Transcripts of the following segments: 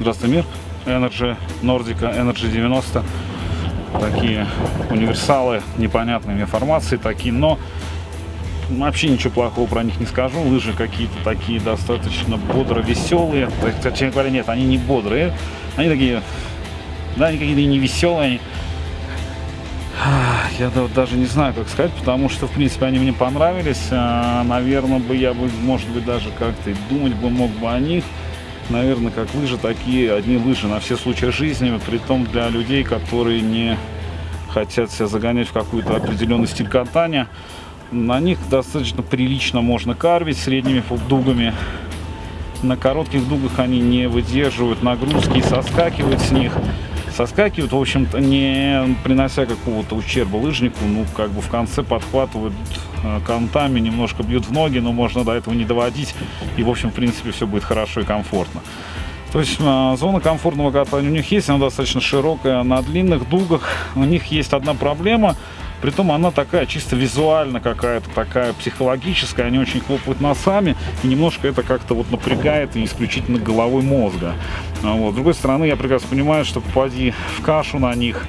90 мир, Energy Nordica, Energy 90. Такие универсалы, непонятные мне формации такие, но вообще ничего плохого про них не скажу. Лыжи какие-то такие достаточно бодро веселые. Точнее говоря, нет, они не бодрые. Они такие, да, они какие-то не веселые. Я даже не знаю, как сказать, потому что, в принципе, они мне понравились. А, наверное, бы я бы, может быть, даже как-то думать бы мог бы о них. Наверное, как лыжи, такие одни лыжи на все случаи жизни, при том для людей, которые не хотят себя загонять в какой-то определенный стиль катания. На них достаточно прилично можно карвить средними дугами. На коротких дугах они не выдерживают нагрузки и соскакивают с них. Соскакивают, в общем-то, не принося какого-то ущерба лыжнику. Ну, как бы в конце подхватывают э, контами, немножко бьют в ноги, но можно до этого не доводить. И, в общем, в принципе, все будет хорошо и комфортно. То есть э, зона комфортного катания у них есть, она достаточно широкая. На длинных дугах у них есть одна проблема – Притом она такая чисто визуально какая-то, такая психологическая, они очень хлопают носами, и немножко это как-то вот напрягает и исключительно головой мозга. А вот. С другой стороны, я прекрасно понимаю, что попади в кашу на них,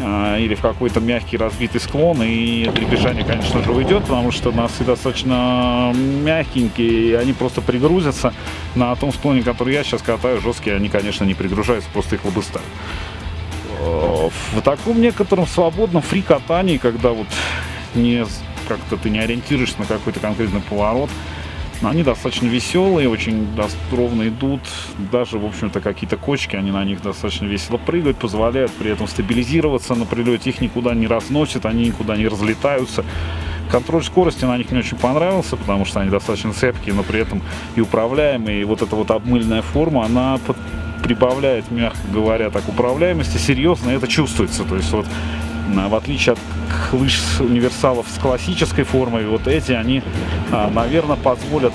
а, или в какой-то мягкий разбитый склон, и дребезжание, конечно же, уйдет, потому что носы достаточно мягенькие, и они просто пригрузятся. На том склоне, который я сейчас катаю, жесткие, они, конечно, не пригружаются, просто их лобыстают в таком некотором свободном фри-катании, когда вот не как-то ты не ориентируешься на какой-то конкретный поворот, они достаточно веселые, очень ровно идут. Даже, в общем-то, какие-то кочки, они на них достаточно весело прыгают, позволяют при этом стабилизироваться на прилете. Их никуда не разносят, они никуда не разлетаются. Контроль скорости на них не очень понравился, потому что они достаточно цепкие, но при этом и управляемые. И вот эта вот обмыльная форма, она прибавляет, мягко говоря, так управляемости, серьезно это чувствуется. То есть вот в отличие от лыж универсалов с классической формой, вот эти, они, а, наверное, позволят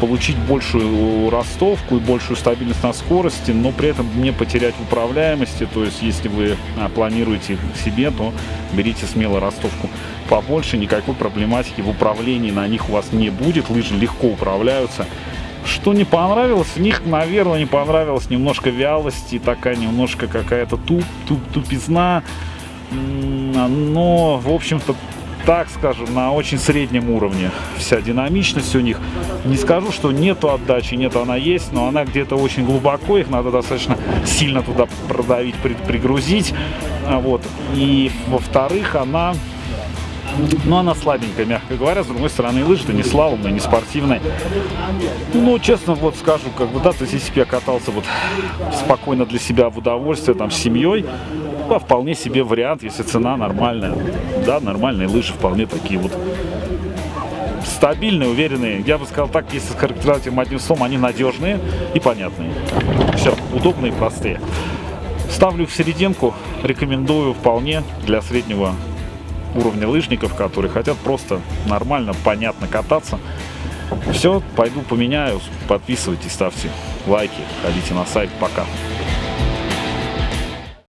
получить большую ростовку и большую стабильность на скорости, но при этом не потерять управляемости. То есть, если вы а, планируете себе, то берите смело ростовку побольше, никакой проблематики в управлении на них у вас не будет. Лыжи легко управляются. Что не понравилось, в них, наверное, не понравилась немножко вялости, такая немножко какая-то туп, туп, тупизна. Но, в общем-то, так скажем, на очень среднем уровне вся динамичность у них. Не скажу, что нету отдачи, нет, она есть, но она где-то очень глубоко, их надо достаточно сильно туда продавить, пригрузить. Вот. И, во-вторых, она но она слабенькая, мягко говоря. С другой стороны, лыжи-то не слаломные, не спортивные. Ну, честно, вот скажу, как бы, да, то есть, если бы я катался вот спокойно для себя в удовольствие, там, с семьей, да, вполне себе вариант, если цена нормальная. Да, нормальные лыжи вполне такие вот стабильные, уверенные. Я бы сказал так, если характеризовать им одним словом, они надежные и понятные. Все, удобные и простые. Ставлю в серединку, рекомендую вполне для среднего уровня лыжников, которые хотят просто нормально, понятно кататься. Все, пойду поменяю. Подписывайтесь, ставьте лайки, ходите на сайт. Пока.